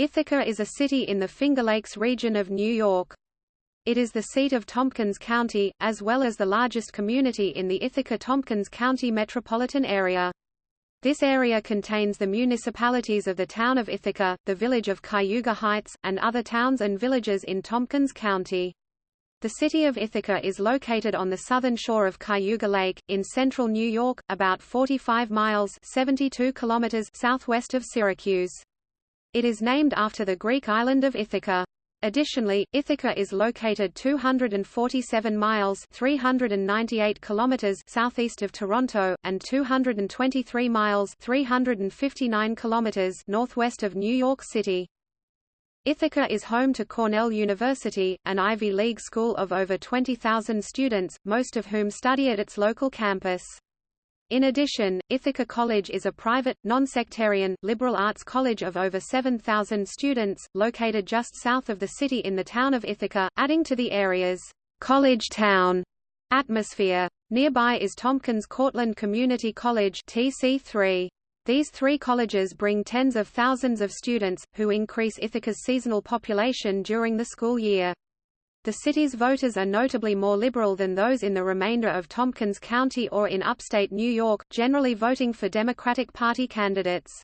Ithaca is a city in the Finger Lakes region of New York. It is the seat of Tompkins County, as well as the largest community in the Ithaca-Tompkins County metropolitan area. This area contains the municipalities of the town of Ithaca, the village of Cayuga Heights, and other towns and villages in Tompkins County. The city of Ithaca is located on the southern shore of Cayuga Lake, in central New York, about 45 miles 72 kilometers southwest of Syracuse. It is named after the Greek island of Ithaca. Additionally, Ithaca is located 247 miles 398 kilometers southeast of Toronto, and 223 miles 359 kilometers northwest of New York City. Ithaca is home to Cornell University, an Ivy League school of over 20,000 students, most of whom study at its local campus. In addition, Ithaca College is a private, non-sectarian, liberal arts college of over 7,000 students, located just south of the city in the town of Ithaca, adding to the area's college town atmosphere. Nearby is Tompkins Cortland Community College TC3. These three colleges bring tens of thousands of students, who increase Ithaca's seasonal population during the school year. The city's voters are notably more liberal than those in the remainder of Tompkins County or in upstate New York, generally voting for Democratic Party candidates.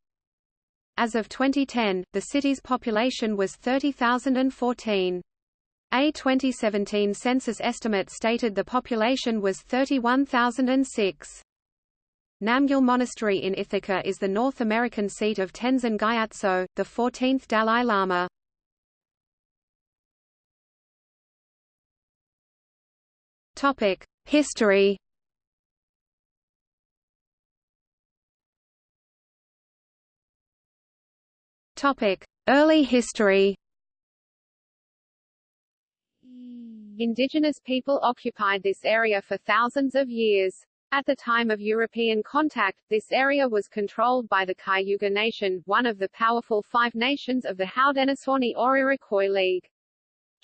As of 2010, the city's population was 30,014. A 2017 census estimate stated the population was 31,006. Namgyal Monastery in Ithaca is the North American seat of Tenzin Gyatso, the 14th Dalai Lama. Topic: History. Topic: Early history. Indigenous people occupied this area for thousands of years. At the time of European contact, this area was controlled by the Cayuga Nation, one of the powerful five nations of the Haudenosaunee or Iroquois League.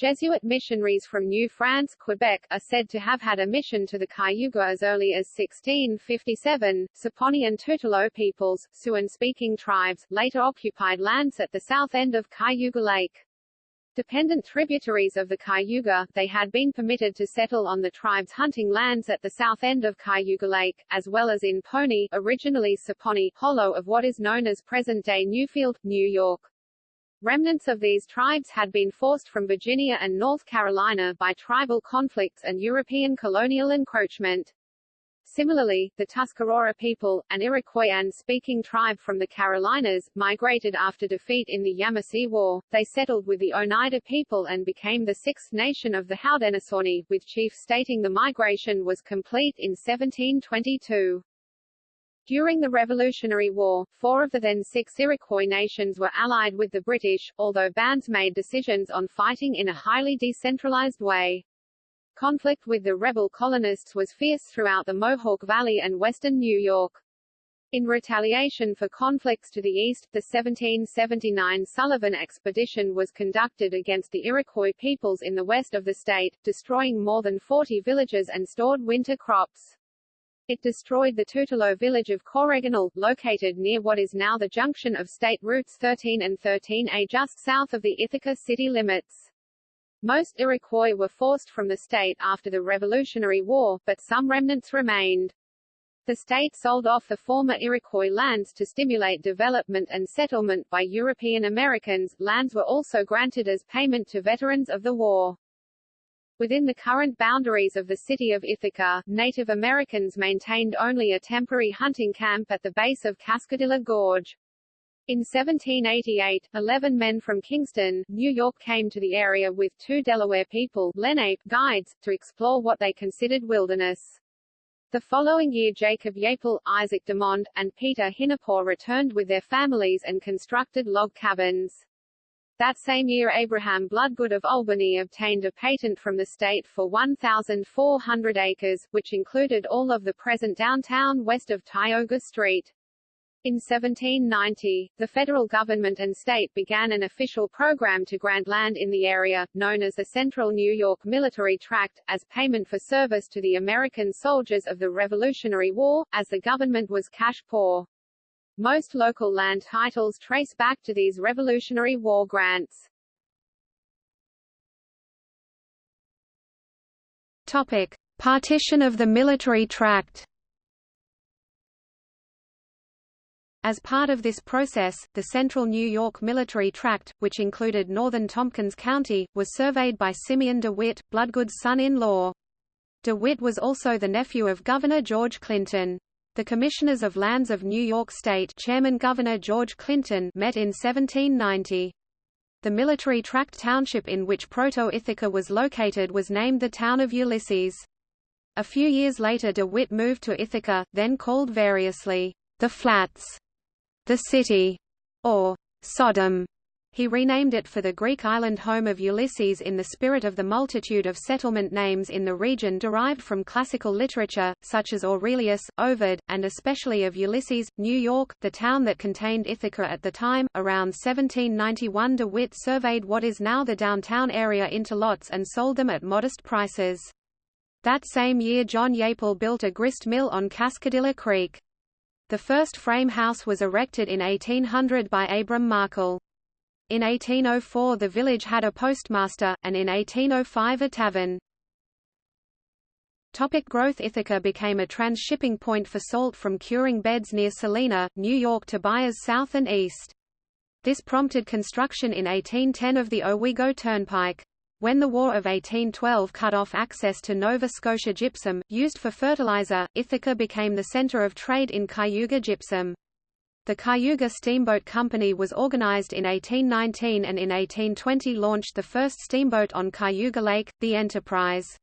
Jesuit missionaries from New France, Quebec, are said to have had a mission to the Cayuga as early as 1657. Saponi and Tutelo peoples, Siouan-speaking tribes, later occupied lands at the south end of Cayuga Lake. Dependent tributaries of the Cayuga, they had been permitted to settle on the tribe's hunting lands at the south end of Cayuga Lake, as well as in Pony, originally Saponi, hollow of what is known as present-day Newfield, New York. Remnants of these tribes had been forced from Virginia and North Carolina by tribal conflicts and European colonial encroachment. Similarly, the Tuscarora people, an Iroquoian-speaking tribe from the Carolinas, migrated after defeat in the Yamasee War. They settled with the Oneida people and became the sixth nation of the Haudenosaunee, with chief stating the migration was complete in 1722. During the Revolutionary War, four of the then six Iroquois nations were allied with the British, although bands made decisions on fighting in a highly decentralized way. Conflict with the rebel colonists was fierce throughout the Mohawk Valley and western New York. In retaliation for conflicts to the east, the 1779 Sullivan Expedition was conducted against the Iroquois peoples in the west of the state, destroying more than 40 villages and stored winter crops. It destroyed the Tutelo village of Coreorgonel, located near what is now the junction of state routes 13 and 13A just south of the Ithaca city limits. Most Iroquois were forced from the state after the Revolutionary War, but some remnants remained. The state sold off the former Iroquois lands to stimulate development and settlement by European Americans. Lands were also granted as payment to veterans of the war. Within the current boundaries of the city of Ithaca, Native Americans maintained only a temporary hunting camp at the base of Cascadilla Gorge. In 1788, 11 men from Kingston, New York came to the area with two Delaware people Lenape guides, to explore what they considered wilderness. The following year Jacob Yaple, Isaac DeMond, and Peter Hinepaw returned with their families and constructed log cabins. That same year Abraham Bloodgood of Albany obtained a patent from the state for 1,400 acres, which included all of the present downtown west of Tioga Street. In 1790, the federal government and state began an official program to grant land in the area, known as the Central New York Military Tract, as payment for service to the American soldiers of the Revolutionary War, as the government was cash poor. Most local land titles trace back to these Revolutionary War grants. Topic: Partition of the military tract. As part of this process, the central New York military tract, which included northern Tompkins County, was surveyed by Simeon DeWitt, Bloodgood's son-in-law. DeWitt was also the nephew of Governor George Clinton. The Commissioners of Lands of New York State Chairman Governor George Clinton met in 1790. The military tract township in which Proto-Ithaca was located was named the town of Ulysses. A few years later DeWitt moved to Ithaca, then called variously, the Flats, the City, or Sodom. He renamed it for the Greek island home of Ulysses in the spirit of the multitude of settlement names in the region derived from classical literature, such as Aurelius, Ovid, and especially of Ulysses, New York, the town that contained Ithaca at the time. Around 1791 De Witt surveyed what is now the downtown area into lots and sold them at modest prices. That same year John Yaple built a grist mill on Cascadilla Creek. The first frame house was erected in 1800 by Abram Markle. In 1804 the village had a postmaster, and in 1805 a tavern. Topic growth Ithaca became a trans-shipping point for salt from curing beds near Salina, New York to buyers south and east. This prompted construction in 1810 of the Owego Turnpike. When the War of 1812 cut off access to Nova Scotia gypsum, used for fertilizer, Ithaca became the center of trade in Cayuga gypsum. The Cayuga Steamboat Company was organized in 1819 and in 1820 launched the first steamboat on Cayuga Lake, the Enterprise.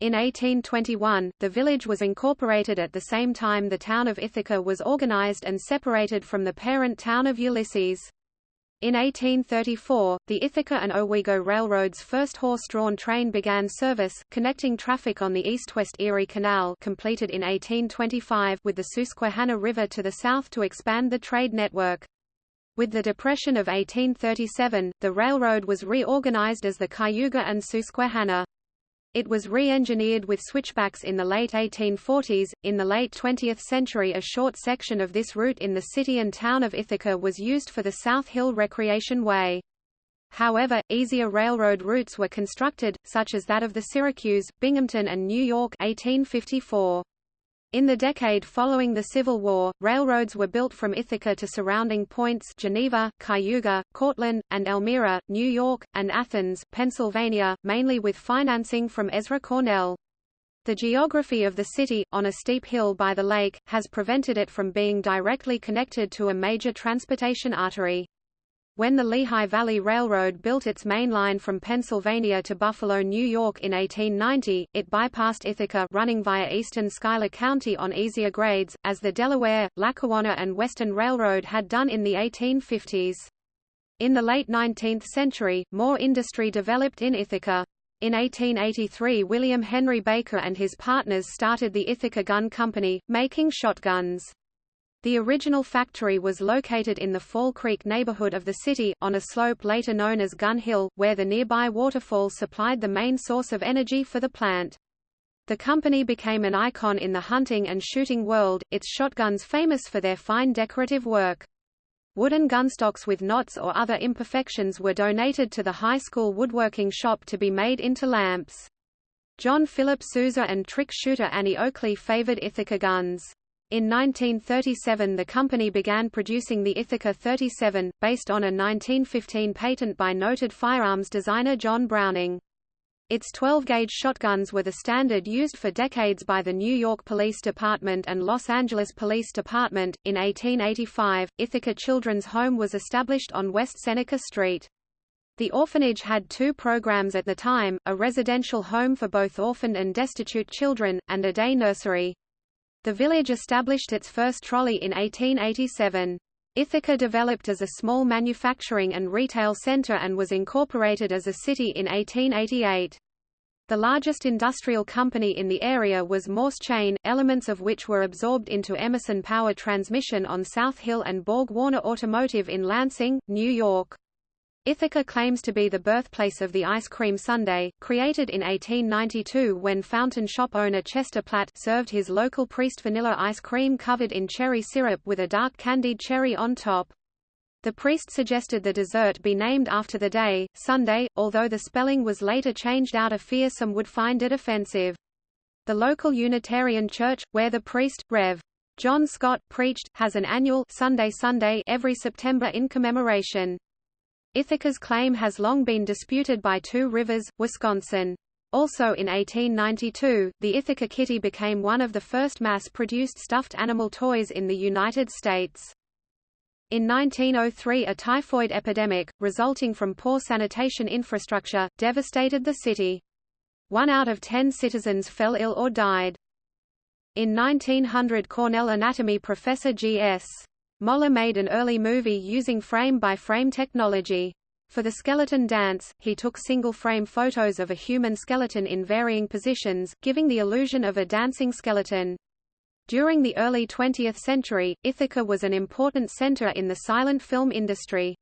In 1821, the village was incorporated at the same time the town of Ithaca was organized and separated from the parent town of Ulysses. In 1834, the Ithaca and Owego Railroad's first horse-drawn train began service, connecting traffic on the east-west Erie Canal completed in 1825 with the Susquehanna River to the south to expand the trade network. With the Depression of 1837, the railroad was reorganized as the Cayuga and Susquehanna. It was re-engineered with switchbacks in the late 1840s. In the late 20th century a short section of this route in the city and town of Ithaca was used for the South Hill Recreation Way. However, easier railroad routes were constructed, such as that of the Syracuse, Binghamton and New York 1854. In the decade following the Civil War, railroads were built from Ithaca to surrounding points Geneva, Cayuga, Cortland, and Elmira, New York, and Athens, Pennsylvania, mainly with financing from Ezra Cornell. The geography of the city, on a steep hill by the lake, has prevented it from being directly connected to a major transportation artery. When the Lehigh Valley Railroad built its main line from Pennsylvania to Buffalo, New York in 1890, it bypassed Ithaca running via eastern Schuyler County on easier grades, as the Delaware, Lackawanna and Western Railroad had done in the 1850s. In the late 19th century, more industry developed in Ithaca. In 1883 William Henry Baker and his partners started the Ithaca Gun Company, making shotguns. The original factory was located in the Fall Creek neighborhood of the city, on a slope later known as Gun Hill, where the nearby waterfall supplied the main source of energy for the plant. The company became an icon in the hunting and shooting world, its shotguns famous for their fine decorative work. Wooden gunstocks with knots or other imperfections were donated to the high school woodworking shop to be made into lamps. John Philip Sousa and trick shooter Annie Oakley favored Ithaca guns. In 1937 the company began producing the Ithaca 37, based on a 1915 patent by noted firearms designer John Browning. Its 12-gauge shotguns were the standard used for decades by the New York Police Department and Los Angeles Police Department. In 1885, Ithaca Children's Home was established on West Seneca Street. The orphanage had two programs at the time, a residential home for both orphaned and destitute children, and a day nursery. The village established its first trolley in 1887. Ithaca developed as a small manufacturing and retail center and was incorporated as a city in 1888. The largest industrial company in the area was Morse Chain, elements of which were absorbed into Emerson Power Transmission on South Hill and Borg Warner Automotive in Lansing, New York. Ithaca claims to be the birthplace of the ice cream sundae, created in 1892 when fountain shop owner Chester Platt served his local priest vanilla ice cream covered in cherry syrup with a dark candied cherry on top. The priest suggested the dessert be named after the day, Sunday, although the spelling was later changed out of fear some would find it offensive. The local Unitarian church, where the priest, Rev. John Scott, preached, has an annual Sundae Sunday every September in commemoration. Ithaca's claim has long been disputed by Two Rivers, Wisconsin. Also in 1892, the Ithaca Kitty became one of the first mass-produced stuffed animal toys in the United States. In 1903 a typhoid epidemic, resulting from poor sanitation infrastructure, devastated the city. One out of ten citizens fell ill or died. In 1900 Cornell anatomy professor G.S. Moler made an early movie using frame-by-frame -frame technology. For the skeleton dance, he took single-frame photos of a human skeleton in varying positions, giving the illusion of a dancing skeleton. During the early 20th century, Ithaca was an important center in the silent film industry.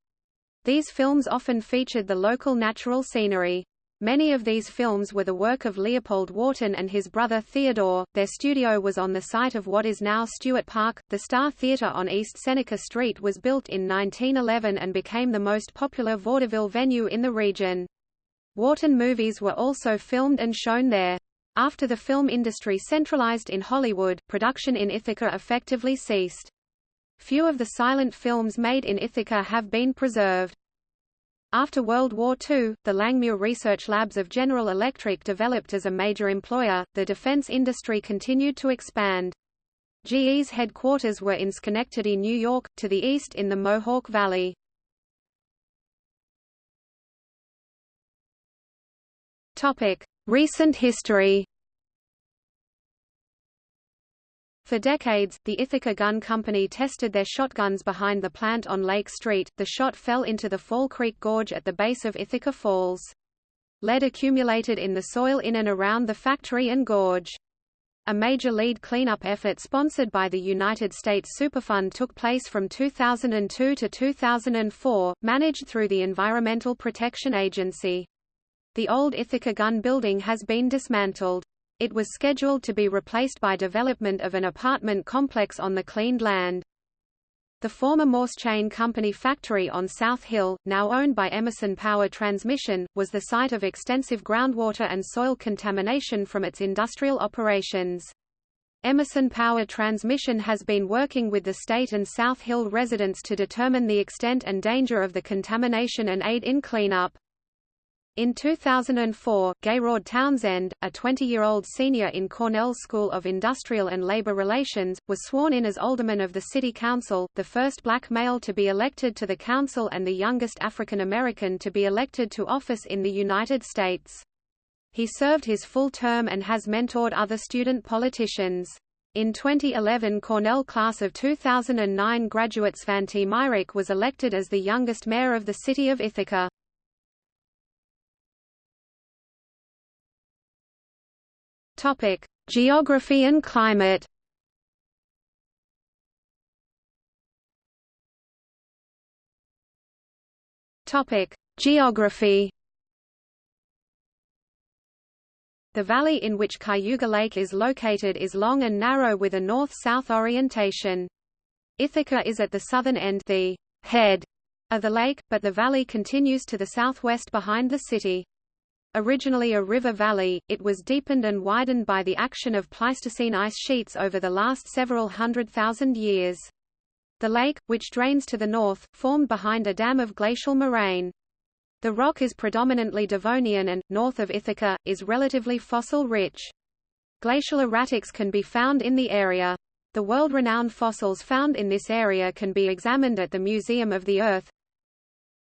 These films often featured the local natural scenery. Many of these films were the work of Leopold Wharton and his brother Theodore. Their studio was on the site of what is now Stewart Park. The Star Theatre on East Seneca Street was built in 1911 and became the most popular vaudeville venue in the region. Wharton movies were also filmed and shown there. After the film industry centralized in Hollywood, production in Ithaca effectively ceased. Few of the silent films made in Ithaca have been preserved. After World War II, the Langmuir Research Labs of General Electric developed as a major employer, the defense industry continued to expand. GE's headquarters were in Schenectady, New York, to the east in the Mohawk Valley. Recent history. For decades, the Ithaca Gun Company tested their shotguns behind the plant on Lake Street. The shot fell into the Fall Creek Gorge at the base of Ithaca Falls. Lead accumulated in the soil in and around the factory and gorge. A major lead cleanup effort sponsored by the United States Superfund took place from 2002 to 2004, managed through the Environmental Protection Agency. The old Ithaca Gun building has been dismantled. It was scheduled to be replaced by development of an apartment complex on the cleaned land. The former Morse Chain Company factory on South Hill, now owned by Emerson Power Transmission, was the site of extensive groundwater and soil contamination from its industrial operations. Emerson Power Transmission has been working with the state and South Hill residents to determine the extent and danger of the contamination and aid in cleanup. In 2004, Gayraud Townsend, a 20-year-old senior in Cornell School of Industrial and Labor Relations, was sworn in as alderman of the City Council, the first black male to be elected to the council and the youngest African American to be elected to office in the United States. He served his full term and has mentored other student politicians. In 2011 Cornell class of 2009 graduate Svante Myrick was elected as the youngest mayor of the city of Ithaca. Topic: Geography and climate. Topic: Geography. The valley in which Cayuga Lake is located is long and narrow with a north-south orientation. Ithaca is at the southern end the head of the lake, but the valley continues to the southwest behind the city. Originally a river valley, it was deepened and widened by the action of Pleistocene ice sheets over the last several hundred thousand years. The lake, which drains to the north, formed behind a dam of glacial moraine. The rock is predominantly Devonian and, north of Ithaca, is relatively fossil-rich. Glacial erratics can be found in the area. The world-renowned fossils found in this area can be examined at the Museum of the Earth.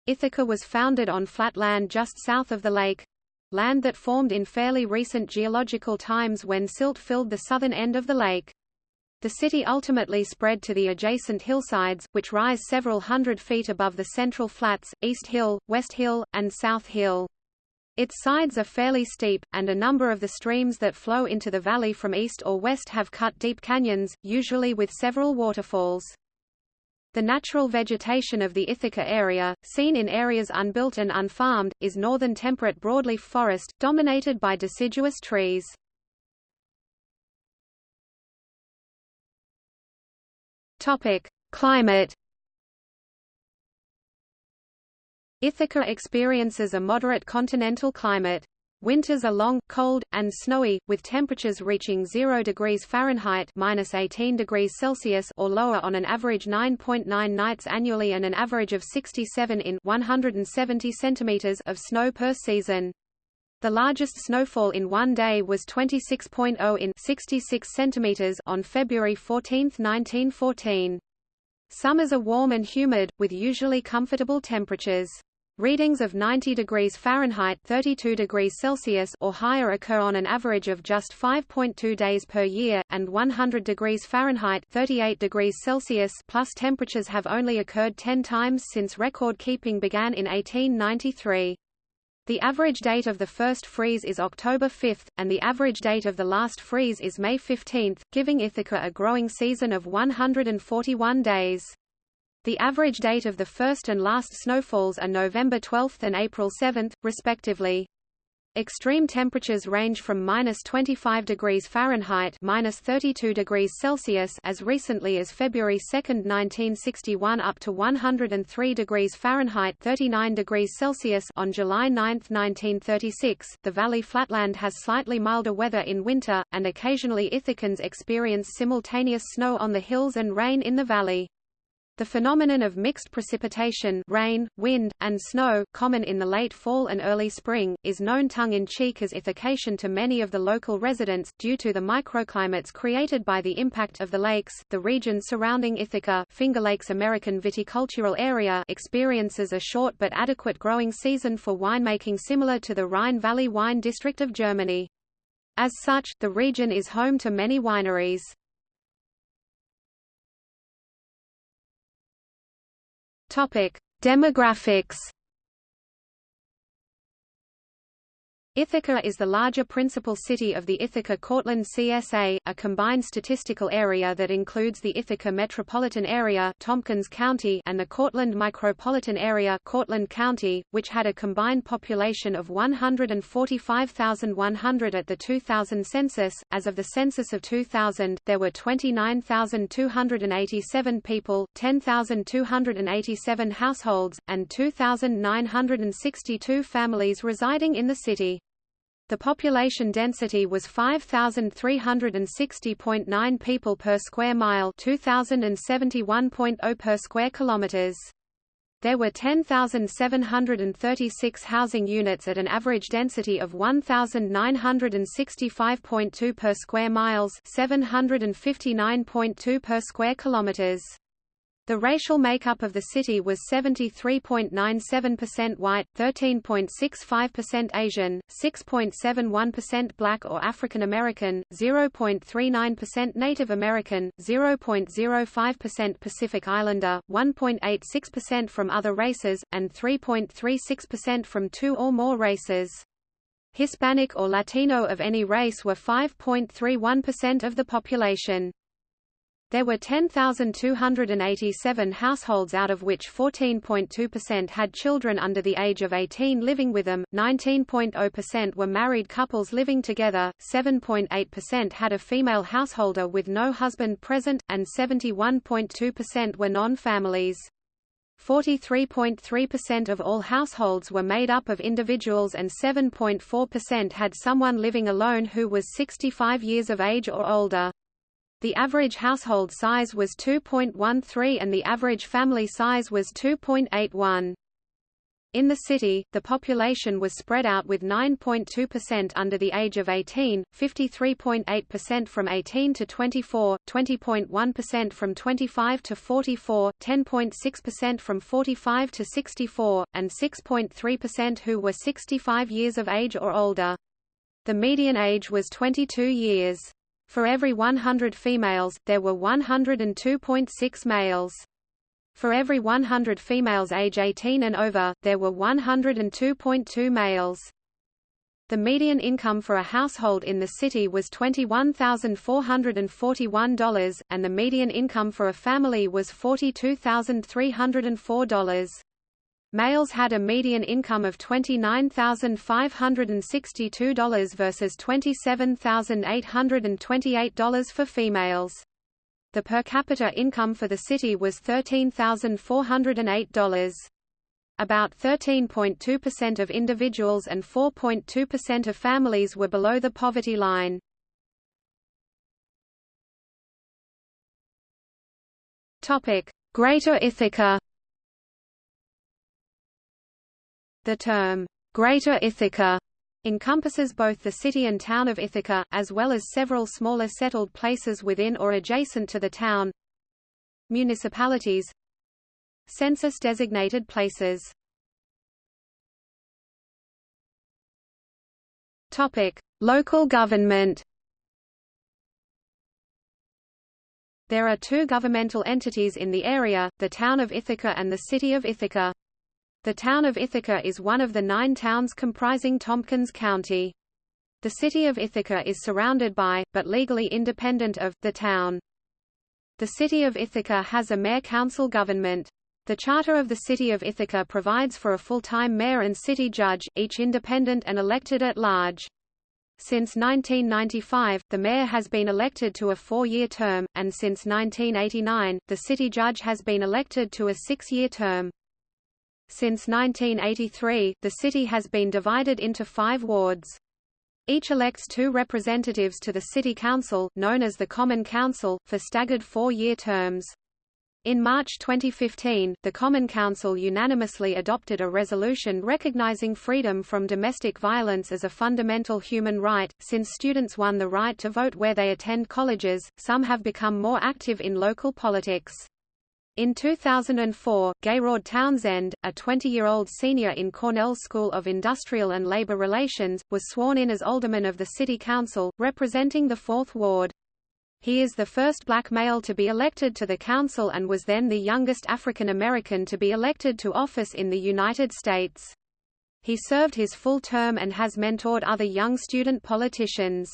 Ithaca was founded on flat land just south of the lake, land that formed in fairly recent geological times when silt filled the southern end of the lake. The city ultimately spread to the adjacent hillsides, which rise several hundred feet above the central flats, East Hill, West Hill, and South Hill. Its sides are fairly steep, and a number of the streams that flow into the valley from east or west have cut deep canyons, usually with several waterfalls. The natural vegetation of the Ithaca area, seen in areas unbuilt and unfarmed, is northern temperate broadleaf forest, dominated by deciduous trees. Climate. Ithaca experiences a moderate continental climate. Winters are long, cold, and snowy, with temperatures reaching 0 degrees Fahrenheit minus 18 degrees Celsius or lower on an average 9.9 .9 nights annually and an average of 67 in 170 centimeters of snow per season. The largest snowfall in one day was 26.0 in 66 centimeters on February 14, 1914. Summers are warm and humid, with usually comfortable temperatures. Readings of 90 degrees Fahrenheit 32 degrees Celsius or higher occur on an average of just 5.2 days per year, and 100 degrees Fahrenheit 38 degrees Celsius plus temperatures have only occurred 10 times since record keeping began in 1893. The average date of the first freeze is October 5, and the average date of the last freeze is May 15, giving Ithaca a growing season of 141 days. The average date of the first and last snowfalls are November 12 and April 7, respectively. Extreme temperatures range from minus 25 degrees Fahrenheit minus 32 degrees Celsius as recently as February 2, 1961 up to 103 degrees Fahrenheit 39 degrees Celsius on July 9, 1936. The valley flatland has slightly milder weather in winter, and occasionally Ithacans experience simultaneous snow on the hills and rain in the valley. The phenomenon of mixed precipitation rain, wind, and snow common in the late fall and early spring, is known tongue-in-cheek as ithacation to many of the local residents, due to the microclimates created by the impact of the lakes. The region surrounding Ithaca Finger Lakes American viticultural area experiences a short but adequate growing season for winemaking similar to the Rhine Valley wine district of Germany. As such, the region is home to many wineries. Topic: Demographics Ithaca is the larger principal city of the Ithaca-Cortland CSA, a combined statistical area that includes the Ithaca metropolitan area Tompkins County and the Cortland micropolitan area Cortland County, which had a combined population of 145,100 at the 2000 census. As of the census of 2000, there were 29,287 people, 10,287 households, and 2,962 families residing in the city. The population density was 5,360.9 people per square mile 2,071.0 per square kilometers. There were 10,736 housing units at an average density of 1,965.2 per square miles 759.2 per square kilometers. The racial makeup of the city was 73.97% white, 13.65% Asian, 6.71% black or African American, 0.39% Native American, 0.05% Pacific Islander, 1.86% from other races, and 3.36% from two or more races. Hispanic or Latino of any race were 5.31% of the population. There were 10,287 households out of which 14.2% had children under the age of 18 living with them, 19.0% were married couples living together, 7.8% had a female householder with no husband present, and 71.2% were non-families. 43.3% of all households were made up of individuals and 7.4% had someone living alone who was 65 years of age or older. The average household size was 2.13 and the average family size was 2.81. In the city, the population was spread out with 9.2% under the age of 18, 53.8% from 18 to 24, 20.1% from 25 to 44, 10.6% from 45 to 64, and 6.3% who were 65 years of age or older. The median age was 22 years. For every 100 females, there were 102.6 males. For every 100 females age 18 and over, there were 102.2 males. The median income for a household in the city was $21,441, and the median income for a family was $42,304. Males had a median income of $29,562 versus $27,828 for females. The per capita income for the city was $13,408. About 13.2% of individuals and 4.2% of families were below the poverty line. Greater Ithaca The term, Greater Ithaca, encompasses both the city and town of Ithaca, as well as several smaller settled places within or adjacent to the town. Municipalities Census-designated places Topic: Local government There are two governmental entities in the area, the town of Ithaca and the city of Ithaca. The town of Ithaca is one of the nine towns comprising Tompkins County. The city of Ithaca is surrounded by, but legally independent of, the town. The city of Ithaca has a mayor-council government. The Charter of the City of Ithaca provides for a full-time mayor and city judge, each independent and elected at large. Since 1995, the mayor has been elected to a four-year term, and since 1989, the city judge has been elected to a six-year term. Since 1983, the city has been divided into five wards. Each elects two representatives to the City Council, known as the Common Council, for staggered four-year terms. In March 2015, the Common Council unanimously adopted a resolution recognizing freedom from domestic violence as a fundamental human right. Since students won the right to vote where they attend colleges, some have become more active in local politics. In 2004, Gayraud Townsend, a 20-year-old senior in Cornell School of Industrial and Labor Relations, was sworn in as alderman of the city council, representing the Fourth Ward. He is the first black male to be elected to the council and was then the youngest African American to be elected to office in the United States. He served his full term and has mentored other young student politicians.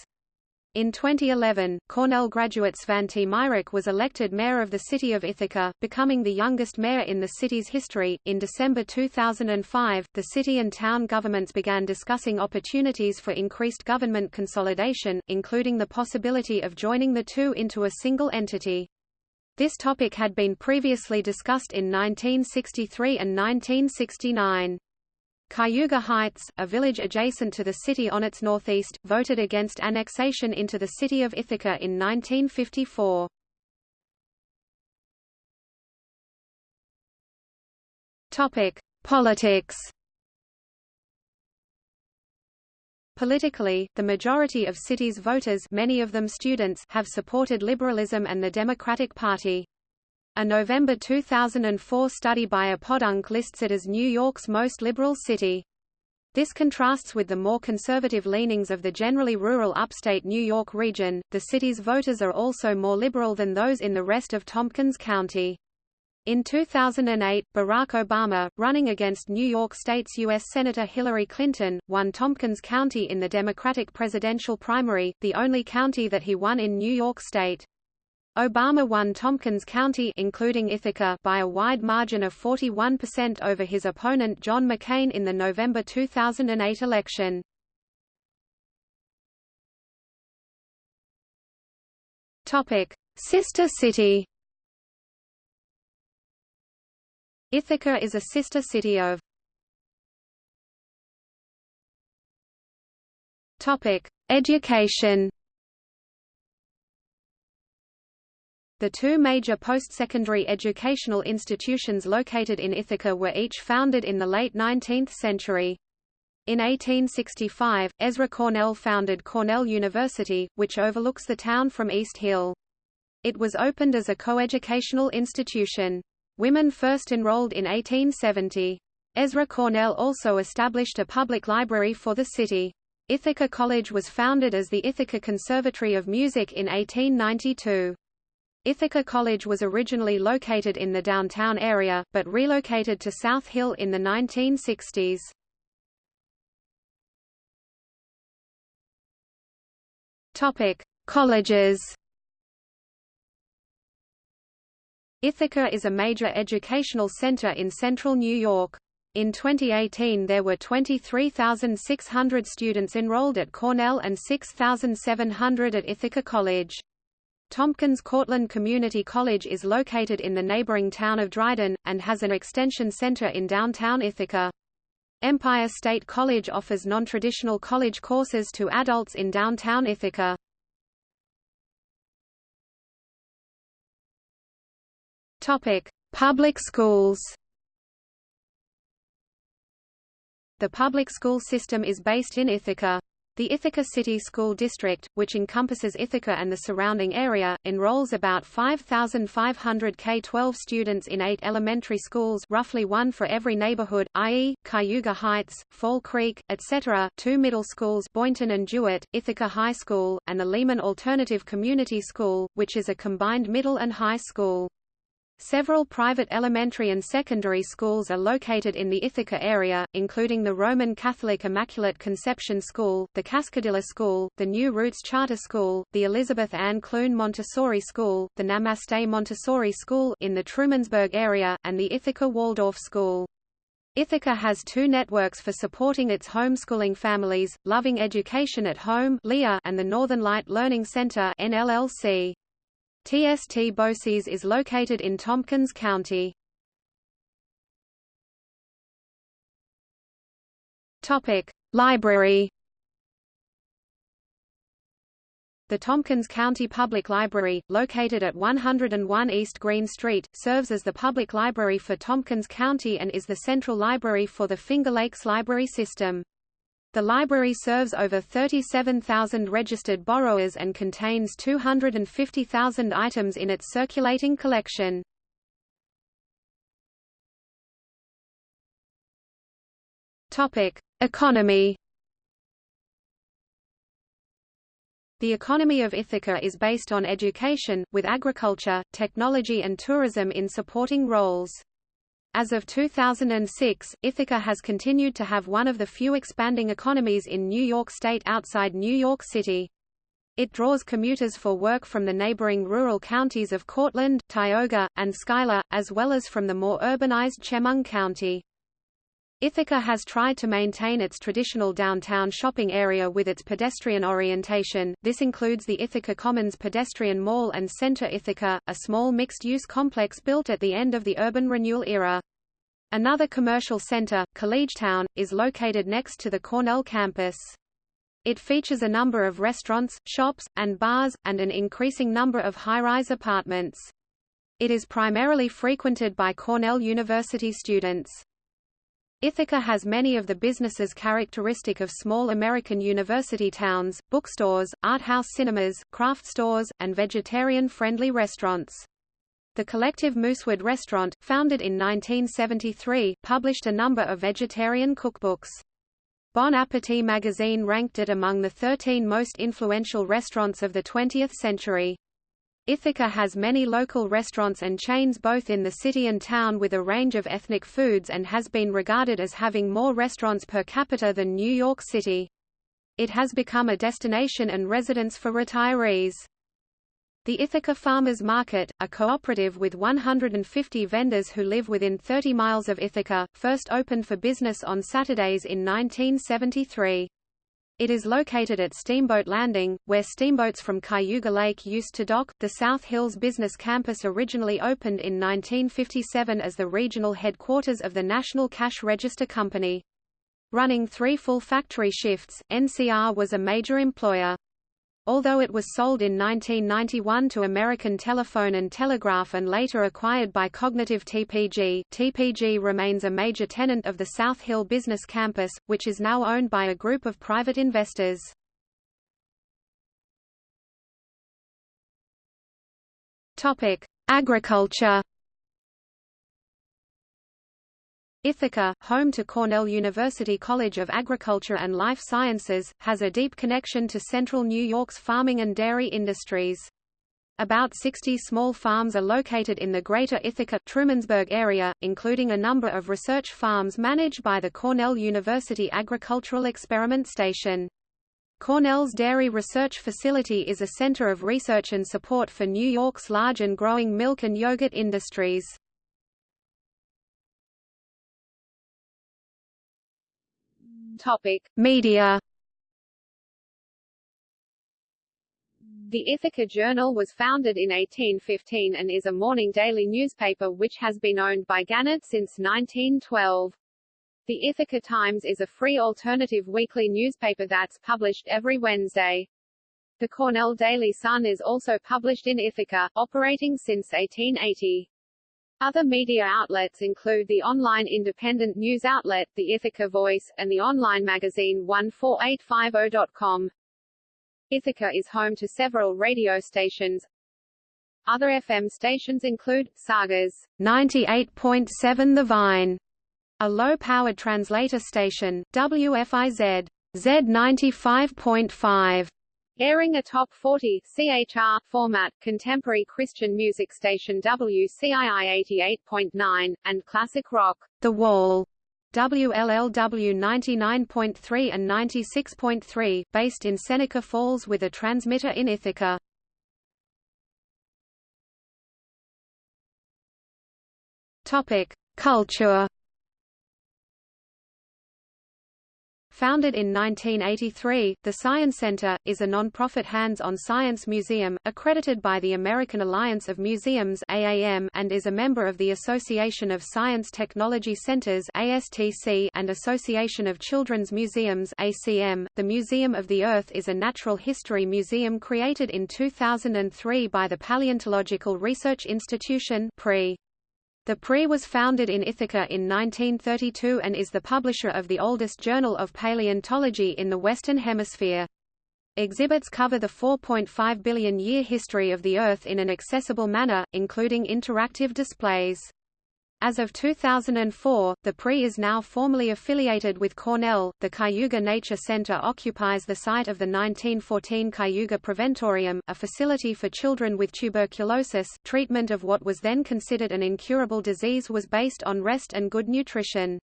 In 2011, Cornell graduate Svante Myrick was elected mayor of the city of Ithaca, becoming the youngest mayor in the city's history. In December 2005, the city and town governments began discussing opportunities for increased government consolidation, including the possibility of joining the two into a single entity. This topic had been previously discussed in 1963 and 1969. Cayuga Heights, a village adjacent to the city on its northeast, voted against annexation into the city of Ithaca in 1954. Topic: Politics. Politically, the majority of city's voters many of them students have supported liberalism and the Democratic Party. A November 2004 study by ePodunk lists it as New York's most liberal city. This contrasts with the more conservative leanings of the generally rural upstate New York region. The city's voters are also more liberal than those in the rest of Tompkins County. In 2008, Barack Obama, running against New York State's U.S. Senator Hillary Clinton, won Tompkins County in the Democratic presidential primary, the only county that he won in New York State. Obama won Tompkins County including Ithaca by a wide margin of 41% over his opponent John McCain in the November 2008 election. Topic: Sister city. Ithaca is a sister city of Topic: Education. The two major post-secondary educational institutions located in Ithaca were each founded in the late 19th century. In 1865, Ezra Cornell founded Cornell University, which overlooks the town from East Hill. It was opened as a coeducational institution. Women first enrolled in 1870. Ezra Cornell also established a public library for the city. Ithaca College was founded as the Ithaca Conservatory of Music in 1892. Ithaca College was originally located in the downtown area, but relocated to South Hill in the 1960s. Topic: Colleges. Ithaca is a major educational center in central New York. In 2018 there were 23,600 students enrolled at Cornell and 6,700 at Ithaca College. Tompkins Cortland Community College is located in the neighboring town of Dryden, and has an extension center in downtown Ithaca. Empire State College offers non-traditional college courses to adults in downtown Ithaca. Topic: Public schools. The public school system is based in Ithaca. The Ithaca City School District, which encompasses Ithaca and the surrounding area, enrolls about 5,500 K-12 students in eight elementary schools roughly one for every neighborhood, i.e., Cayuga Heights, Fall Creek, etc., two middle schools Boynton and Jewett, Ithaca High School, and the Lehman Alternative Community School, which is a combined middle and high school. Several private elementary and secondary schools are located in the Ithaca area, including the Roman Catholic Immaculate Conception School, the Cascadilla School, the New Roots Charter School, the Elizabeth Ann Clune Montessori School, the Namaste Montessori School in the Trumansburg area, and the Ithaca Waldorf School. Ithaca has two networks for supporting its homeschooling families, Loving Education at Home and the Northern Light Learning Center NLLC. TST BOCES is located in Tompkins County. Topic: Library. The Tompkins County Public Library, located at 101 East Green Street, serves as the public library for Tompkins County and is the central library for the Finger Lakes Library System. The library serves over 37,000 registered borrowers and contains 250,000 items in its circulating collection. Topic: Economy. The economy of Ithaca is based on education, with agriculture, technology and tourism in supporting roles. As of 2006, Ithaca has continued to have one of the few expanding economies in New York State outside New York City. It draws commuters for work from the neighboring rural counties of Cortland, Tioga, and Schuyler, as well as from the more urbanized Chemung County. Ithaca has tried to maintain its traditional downtown shopping area with its pedestrian orientation. This includes the Ithaca Commons Pedestrian Mall and Center Ithaca, a small mixed-use complex built at the end of the urban renewal era. Another commercial center, Collegetown, is located next to the Cornell campus. It features a number of restaurants, shops, and bars, and an increasing number of high-rise apartments. It is primarily frequented by Cornell University students. Ithaca has many of the businesses characteristic of small American university towns, bookstores, art house cinemas, craft stores, and vegetarian-friendly restaurants. The collective Moosewood Restaurant, founded in 1973, published a number of vegetarian cookbooks. Bon Appetit magazine ranked it among the 13 most influential restaurants of the 20th century. Ithaca has many local restaurants and chains both in the city and town with a range of ethnic foods and has been regarded as having more restaurants per capita than New York City. It has become a destination and residence for retirees. The Ithaca Farmers Market, a cooperative with 150 vendors who live within 30 miles of Ithaca, first opened for business on Saturdays in 1973. It is located at Steamboat Landing, where steamboats from Cayuga Lake used to dock. The South Hills Business Campus originally opened in 1957 as the regional headquarters of the National Cash Register Company. Running three full factory shifts, NCR was a major employer. Although it was sold in 1991 to American Telephone and Telegraph and later acquired by Cognitive TPG, TPG remains a major tenant of the South Hill Business Campus, which is now owned by a group of private investors. Topic: Agriculture Ithaca, home to Cornell University College of Agriculture and Life Sciences, has a deep connection to central New York's farming and dairy industries. About 60 small farms are located in the greater Ithaca Trumansburg area, including a number of research farms managed by the Cornell University Agricultural Experiment Station. Cornell's Dairy Research Facility is a center of research and support for New York's large and growing milk and yogurt industries. Topic: Media The Ithaca Journal was founded in 1815 and is a morning daily newspaper which has been owned by Gannett since 1912. The Ithaca Times is a free alternative weekly newspaper that's published every Wednesday. The Cornell Daily Sun is also published in Ithaca, operating since 1880. Other media outlets include the online independent news outlet, the Ithaca Voice, and the online magazine 14850.com. Ithaca is home to several radio stations. Other FM stations include, Sagas 98.7 The Vine, a low-powered translator station, WFIZ Z95.5, airing a top 40 CHR format, contemporary Christian music station WCII 88.9, and classic rock. The Wall WLLW 99.3 and 96.3, based in Seneca Falls with a transmitter in Ithaca. Topic: Culture Founded in 1983, the Sciencenter, is a non-profit hands-on science museum, accredited by the American Alliance of Museums AAM and is a member of the Association of Science Technology Centers ASTC and Association of Children's Museums ACM. .The Museum of the Earth is a natural history museum created in 2003 by the Paleontological Research Institution PRI. The PRI was founded in Ithaca in 1932 and is the publisher of the oldest journal of paleontology in the Western Hemisphere. Exhibits cover the 4.5 billion year history of the Earth in an accessible manner, including interactive displays. As of 2004, the PRI is now formally affiliated with Cornell. The Cayuga Nature Center occupies the site of the 1914 Cayuga Preventorium, a facility for children with tuberculosis. Treatment of what was then considered an incurable disease was based on rest and good nutrition.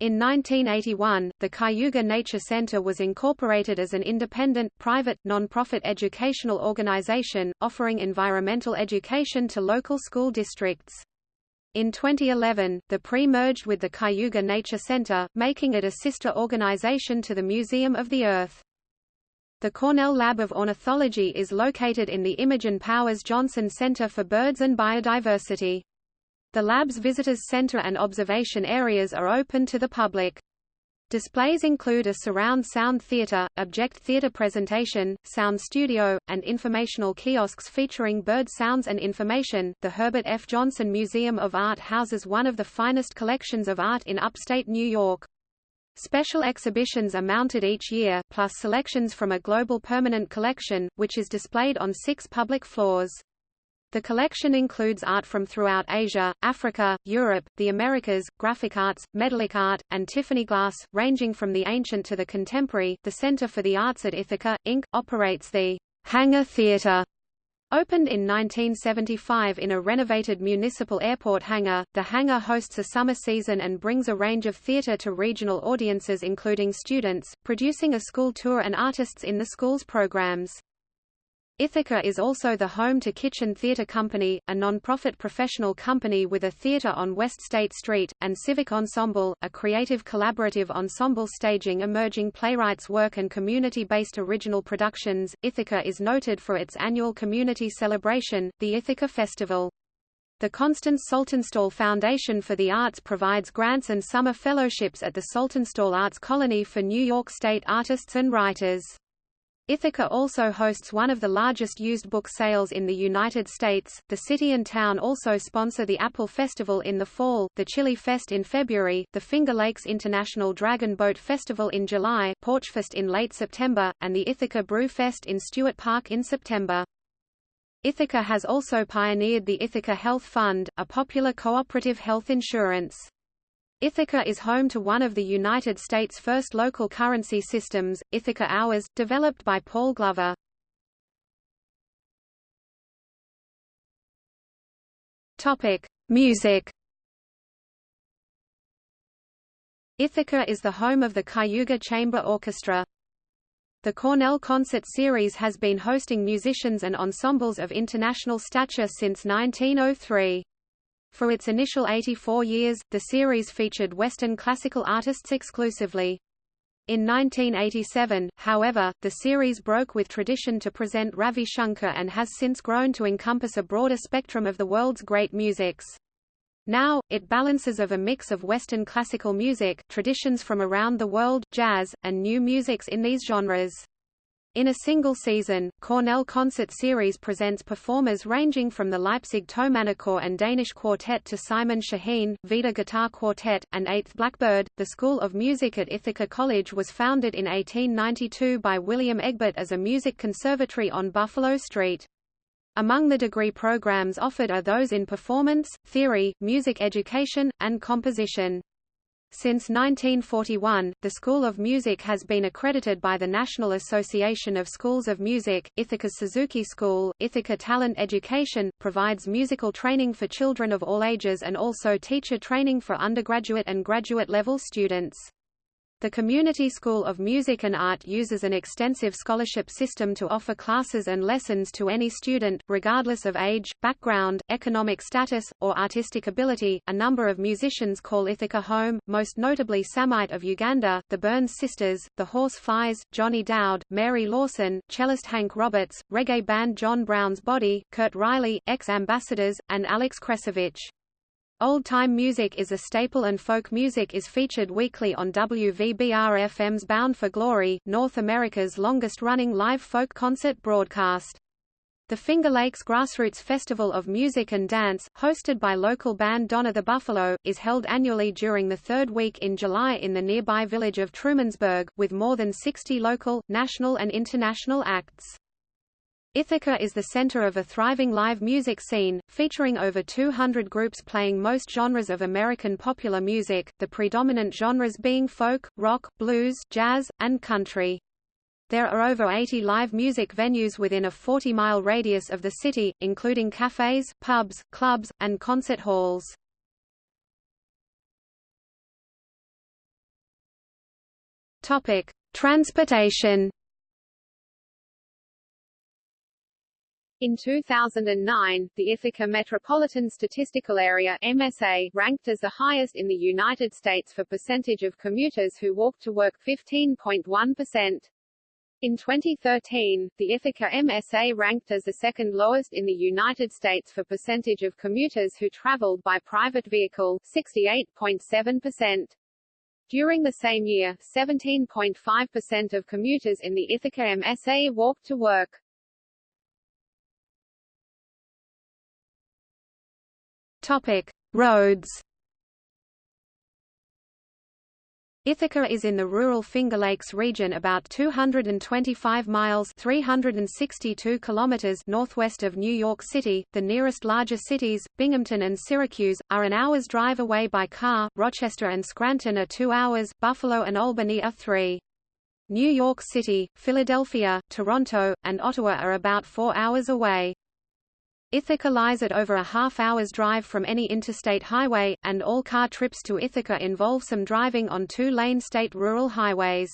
In 1981, the Cayuga Nature Center was incorporated as an independent, private, non-profit educational organization, offering environmental education to local school districts. In 2011, the PRI merged with the Cayuga Nature Center, making it a sister organization to the Museum of the Earth. The Cornell Lab of Ornithology is located in the Imogen Powers Johnson Center for Birds and Biodiversity. The lab's visitors center and observation areas are open to the public. Displays include a surround sound theater, object theater presentation, sound studio, and informational kiosks featuring bird sounds and information. The Herbert F. Johnson Museum of Art houses one of the finest collections of art in upstate New York. Special exhibitions are mounted each year, plus selections from a global permanent collection, which is displayed on six public floors. The collection includes art from throughout Asia, Africa, Europe, the Americas, graphic arts, medallic art, and Tiffany glass, ranging from the ancient to the contemporary. The Center for the Arts at Ithaca, Inc., operates the Hangar Theater. Opened in 1975 in a renovated municipal airport hangar, the hangar hosts a summer season and brings a range of theater to regional audiences including students, producing a school tour and artists in the school's programs. Ithaca is also the home to Kitchen Theatre Company, a non-profit professional company with a theatre on West State Street, and Civic Ensemble, a creative collaborative ensemble staging emerging playwrights' work and community-based original productions. Ithaca is noted for its annual community celebration, the Ithaca Festival. The Constance Saltonstall Foundation for the Arts provides grants and summer fellowships at the Saltonstall Arts Colony for New York State artists and writers. Ithaca also hosts one of the largest used book sales in the United States. The city and town also sponsor the Apple Festival in the fall, the Chili Fest in February, the Finger Lakes International Dragon Boat Festival in July, Porchfest in late September, and the Ithaca Brew Fest in Stewart Park in September. Ithaca has also pioneered the Ithaca Health Fund, a popular cooperative health insurance. Ithaca is home to one of the United States' first local currency systems, Ithaca Hours, developed by Paul Glover. Topic: Music. Ithaca is the home of the Cayuga Chamber Orchestra. The Cornell Concert Series has been hosting musicians and ensembles of international stature since 1903. For its initial 84 years, the series featured Western classical artists exclusively. In 1987, however, the series broke with tradition to present Ravi Shankar and has since grown to encompass a broader spectrum of the world's great musics. Now, it balances of a mix of Western classical music, traditions from around the world, jazz, and new musics in these genres. In a single season, Cornell Concert Series presents performers ranging from the Leipzig Thomanerchor and Danish Quartet to Simon Shaheen, Vida Guitar Quartet, and Eighth Blackbird. The School of Music at Ithaca College was founded in 1892 by William Egbert as a music conservatory on Buffalo Street. Among the degree programs offered are those in performance, theory, music education, and composition. Since 1941, the School of Music has been accredited by the National Association of Schools of Music. Ithaca's Suzuki School, Ithaca Talent Education, provides musical training for children of all ages and also teacher training for undergraduate and graduate level students. The Community School of Music and Art uses an extensive scholarship system to offer classes and lessons to any student, regardless of age, background, economic status, or artistic ability. A number of musicians call Ithaca home, most notably Samite of Uganda, the Burns Sisters, the Horse Flies, Johnny Dowd, Mary Lorson, cellist Hank Roberts, reggae band John Brown's Body, Kurt Riley, X Ambassadors, and Alex Kresovich. Old-time music is a staple and folk music is featured weekly on WVBR-FM's Bound for Glory, North America's longest-running live folk concert broadcast. The Finger Lakes Grassroots Festival of Music and Dance, hosted by local band Donna the Buffalo, is held annually during the third week in July in the nearby village of Trumansburg, with more than 60 local, national and international acts. Ithaca is the center of a thriving live music scene, featuring over 200 groups playing most genres of American popular music, the predominant genres being folk, rock, blues, jazz, and country. There are over 80 live music venues within a 40-mile radius of the city, including cafes, pubs, clubs, and concert halls. Topic: Transportation In 2009, the Ithaca Metropolitan Statistical Area MSA ranked as the highest in the United States for percentage of commuters who walk to work 15.1%. In 2013, the Ithaca MSA ranked as the second lowest in the United States for percentage of commuters who traveled by private vehicle 68.7%. During the same year, 17.5% of commuters in the Ithaca MSA walked to work. Topic: Roads. Ithaca is in the rural Finger Lakes region about 225 miles 362 kilometers northwest of New York City. The nearest larger cities, Binghamton and Syracuse, are an hour's drive away by car, Rochester and Scranton are two hours, Buffalo and Albany are three. New York City, Philadelphia, Toronto, and Ottawa are about four hours away. Ithaca lies at over a half hour's drive from any interstate highway, and all car trips to Ithaca involve some driving on two-lane state rural highways.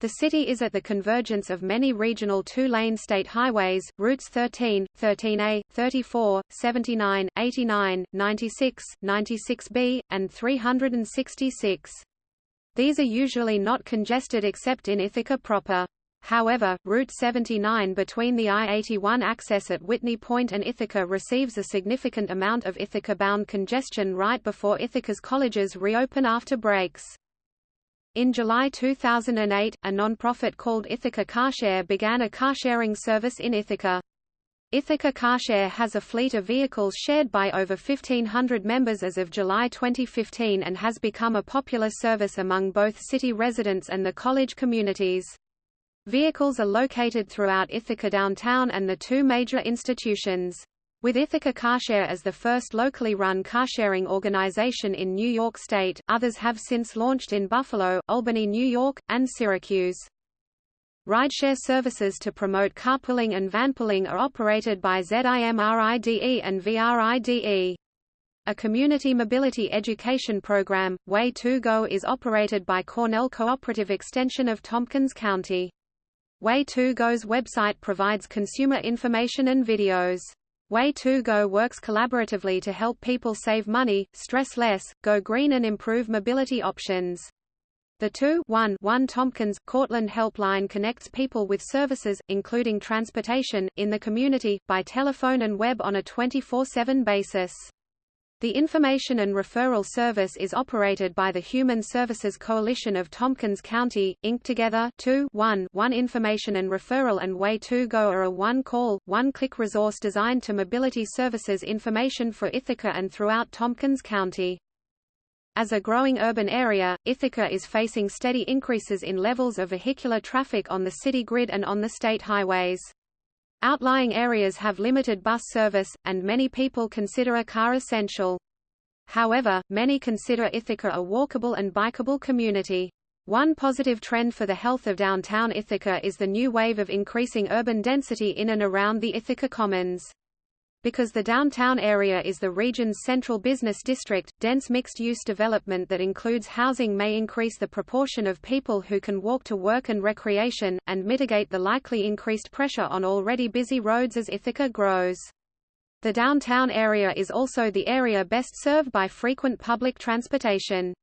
The city is at the convergence of many regional two-lane state highways, routes 13, 13A, 34, 79, 89, 96, 96B, and 366. These are usually not congested except in Ithaca proper. However, Route 79 between the I-81 access at Whitney Point and Ithaca receives a significant amount of Ithaca-bound congestion right before Ithaca's colleges reopen after breaks. In July 2008, a non-profit called Ithaca Carshare began a carsharing service in Ithaca. Ithaca Carshare has a fleet of vehicles shared by over 1,500 members as of July 2015 and has become a popular service among both city residents and the college communities. Vehicles are located throughout Ithaca downtown and the two major institutions. With Ithaca Carshare as the first locally run carsharing organization in New York State, others have since launched in Buffalo, Albany, New York, and Syracuse. Rideshare services to promote carpooling and vanpooling are operated by ZIMRIDE and VRIDE. A community mobility education program, Way2Go is operated by Cornell Cooperative Extension of Tompkins County. Way2Go's website provides consumer information and videos. Way2Go works collaboratively to help people save money, stress less, go green and improve mobility options. The 2-1-1 Tompkins Cortland Helpline connects people with services, including transportation, in the community, by telephone and web on a 24-7 basis. The Information and Referral Service is operated by the Human Services Coalition of Tompkins County, Inc. Together 2 1 1 Information and Referral and Way2Go are a one-call, one-click resource designed to mobility services information for Ithaca and throughout Tompkins County. As a growing urban area, Ithaca is facing steady increases in levels of vehicular traffic on the city grid and on the state highways. Outlying areas have limited bus service, and many people consider a car essential. However, many consider Ithaca a walkable and bikeable community. One positive trend for the health of downtown Ithaca is the new wave of increasing urban density in and around the Ithaca Commons. Because the downtown area is the region's central business district, dense mixed-use development that includes housing may increase the proportion of people who can walk to work and recreation, and mitigate the likely increased pressure on already busy roads as Ithaca grows. The downtown area is also the area best served by frequent public transportation.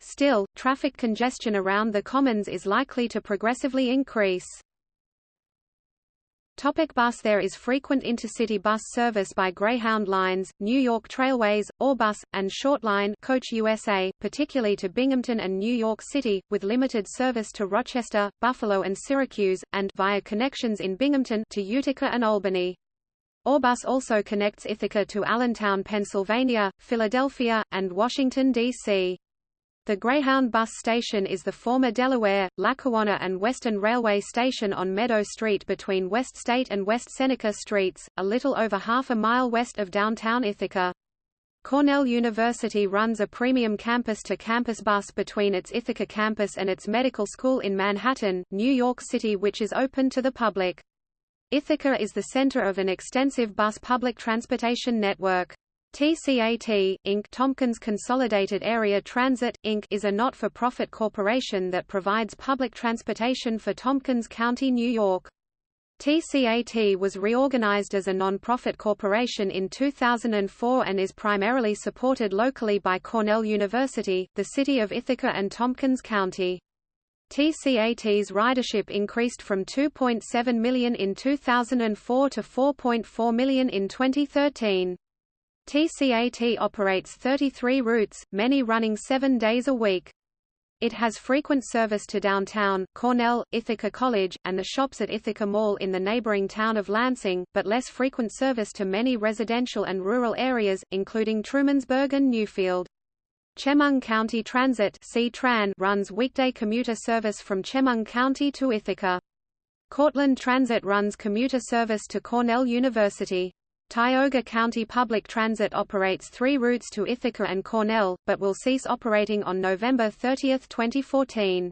Still, traffic congestion around the commons is likely to progressively increase. Topic bus There is frequent intercity bus service by Greyhound Lines, New York Trailways, Ourbus, and Shortline Coach USA, particularly to Binghamton and New York City, with limited service to Rochester, Buffalo and Syracuse, and via connections in Binghamton to Utica and Albany. Ourbus also connects Ithaca to Allentown, Pennsylvania, Philadelphia, and Washington, D.C. The Greyhound bus station is the former Delaware, Lackawanna and Western Railway station on Meadow Street between West State and West Seneca Streets, a little over half a mile west of downtown Ithaca. Cornell University runs a premium campus-to-campus -campus bus between its Ithaca campus and its medical school in Manhattan, New York City which is open to the public. Ithaca is the center of an extensive bus public transportation network. TCAT, Inc. Tompkins Consolidated Area Transit, Inc. is a not-for-profit corporation that provides public transportation for Tompkins County, New York. TCAT was reorganized as a non-profit corporation in 2004 and is primarily supported locally by Cornell University, the city of Ithaca and Tompkins County. TCAT's ridership increased from 2.7 million in 2004 to 4.4 million in 2013. TCAT operates 33 routes, many running seven days a week. It has frequent service to downtown, Cornell, Ithaca College, and the shops at Ithaca Mall in the neighboring town of Lansing, but less frequent service to many residential and rural areas, including Trumansburg and Newfield. Chemung County Transit runs weekday commuter service from Chemung County to Ithaca. Cortland Transit runs commuter service to Cornell University. Tioga County Public Transit operates three routes to Ithaca and Cornell, but will cease operating on November 30, 2014.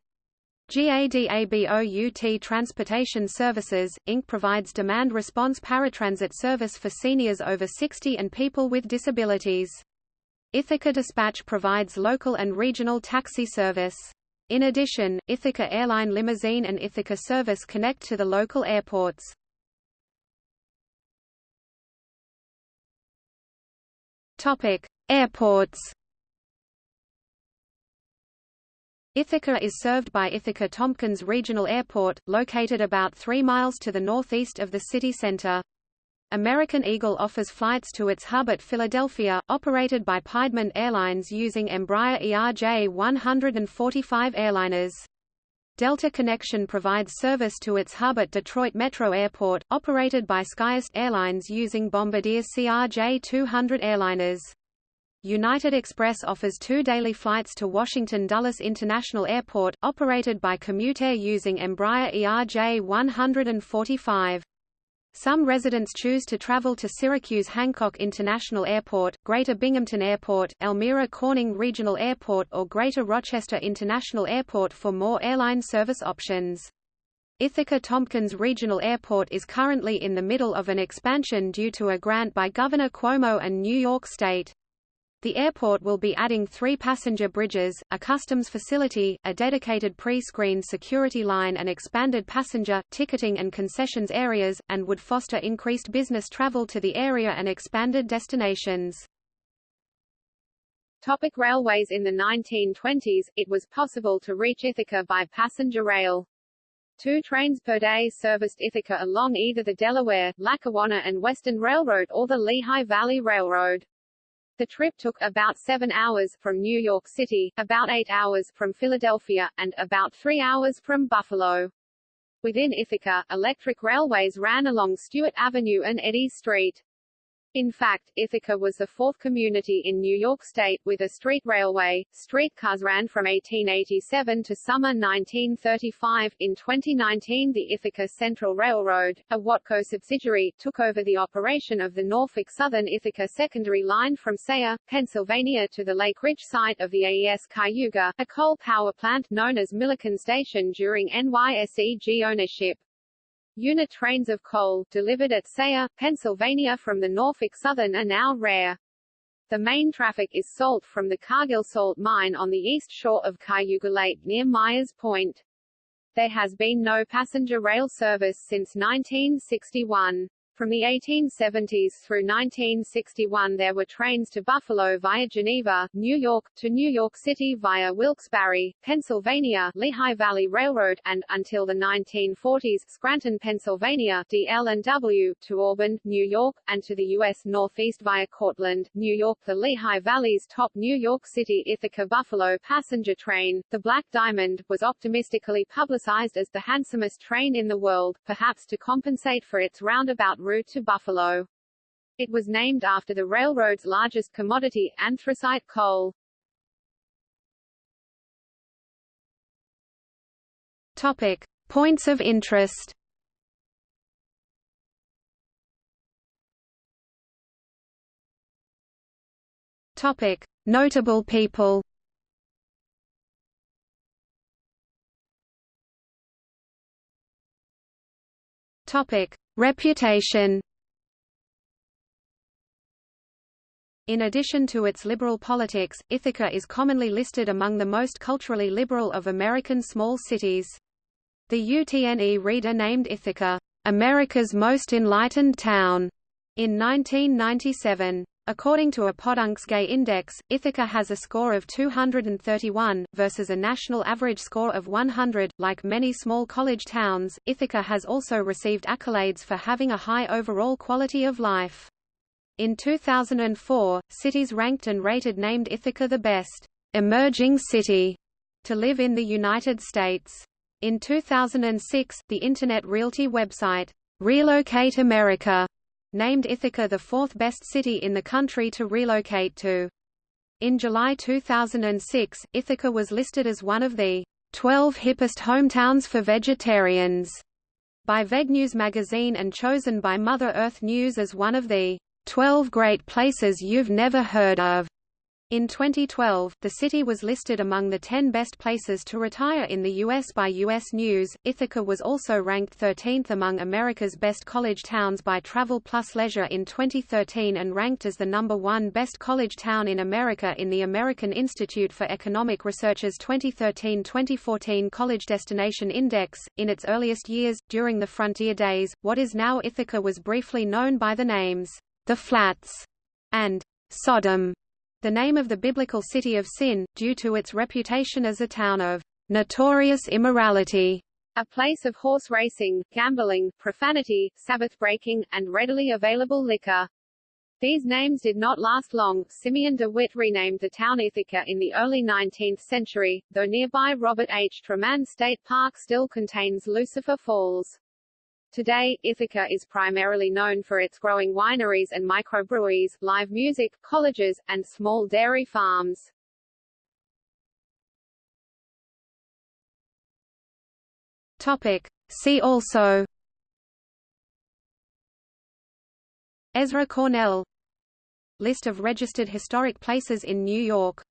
GADABOUT Transportation Services, Inc. provides demand response paratransit service for seniors over 60 and people with disabilities. Ithaca Dispatch provides local and regional taxi service. In addition, Ithaca Airline Limousine and Ithaca Service connect to the local airports. Topic: Airports. Ithaca is served by Ithaca-Tompkins Regional Airport, located about 3 miles to the northeast of the city center. American Eagle offers flights to its hub at Philadelphia, operated by Piedmont Airlines using Embraer ERJ-145 airliners. Delta Connection provides service to its hub at Detroit Metro Airport, operated by SkyWest Airlines using Bombardier CRJ-200 airliners. United Express offers two daily flights to Washington Dulles International Airport, operated by Commuteair using Embraer ERJ-145. Some residents choose to travel to Syracuse Hancock International Airport, Greater Binghamton Airport, Elmira Corning Regional Airport or Greater Rochester International Airport for more airline service options. Ithaca-Tompkins Regional Airport is currently in the middle of an expansion due to a grant by Governor Cuomo and New York State. The airport will be adding three passenger bridges, a customs facility, a dedicated pre-screened security line and expanded passenger, ticketing and concessions areas, and would foster increased business travel to the area and expanded destinations. Topic railways In the 1920s, it was possible to reach Ithaca by passenger rail. Two trains per day serviced Ithaca along either the Delaware, Lackawanna and Western Railroad or the Lehigh Valley Railroad. The trip took about seven hours from New York City, about eight hours from Philadelphia, and about three hours from Buffalo. Within Ithaca, electric railways ran along Stewart Avenue and Eddy Street. In fact, Ithaca was the fourth community in New York State with a street railway. Streetcars ran from 1887 to summer 1935. In 2019, the Ithaca Central Railroad, a Watco subsidiary, took over the operation of the Norfolk Southern Ithaca Secondary Line from Sayre, Pennsylvania to the Lake Ridge site of the AES Cayuga, a coal power plant known as Milliken Station during NYSEG ownership. Unit trains of coal, delivered at Sayre, Pennsylvania from the Norfolk Southern are now rare. The main traffic is salt from the Cargill salt mine on the east shore of Cayuga Lake near Myers Point. There has been no passenger rail service since 1961. From the 1870s through 1961 there were trains to Buffalo via Geneva, New York, to New York City via Wilkes-Barre, Pennsylvania Lehigh Valley Railroad, and, until the 1940s, Scranton, Pennsylvania DL&W, to Auburn, New York, and to the U.S. Northeast via Cortland, New York. The Lehigh Valley's top New York City Ithaca-Buffalo passenger train, the Black Diamond, was optimistically publicized as the handsomest train in the world, perhaps to compensate for its roundabout route to Buffalo. It was named after the railroad's largest commodity, anthracite coal. Topic: Points of interest. Topic: Notable people. Topic: Reputation In addition to its liberal politics, Ithaca is commonly listed among the most culturally liberal of American small cities. The UTNE reader named Ithaca, "...America's most enlightened town", in 1997. According to ePodunk's Gay Index, Ithaca has a score of 231, versus a national average score of 100. Like many small college towns, Ithaca has also received accolades for having a high overall quality of life. In 2004, cities ranked and rated named Ithaca the best emerging city to live in the United States. In 2006, the Internet Realty website, Relocate America, named Ithaca the fourth best city in the country to relocate to. In July 2006, Ithaca was listed as one of the 12 hippest hometowns for vegetarians by VegNews magazine and chosen by Mother Earth News as one of the 12 great places you've never heard of. In 2012, the city was listed among the 10 best places to retire in the U.S. by U.S. News. Ithaca was also ranked 13th among America's best college towns by Travel Plus Leisure in 2013 and ranked as the number one best college town in America in the American Institute for Economic Research's 2013-2014 College Destination Index. In its earliest years, during the Frontier Days, what is now Ithaca was briefly known by the names, the Flats, and Sodom the name of the biblical city of Sin, due to its reputation as a town of notorious immorality, a place of horse racing, gambling, profanity, Sabbath breaking, and readily available liquor. These names did not last long. Simeon de Witt renamed the town Ithaca in the early 19th century, though nearby Robert H. Treman State Park still contains Lucifer Falls. Today, Ithaca is primarily known for its growing wineries and microbreweries, live music, colleges, and small dairy farms. Topic. See also Ezra Cornell List of registered historic places in New York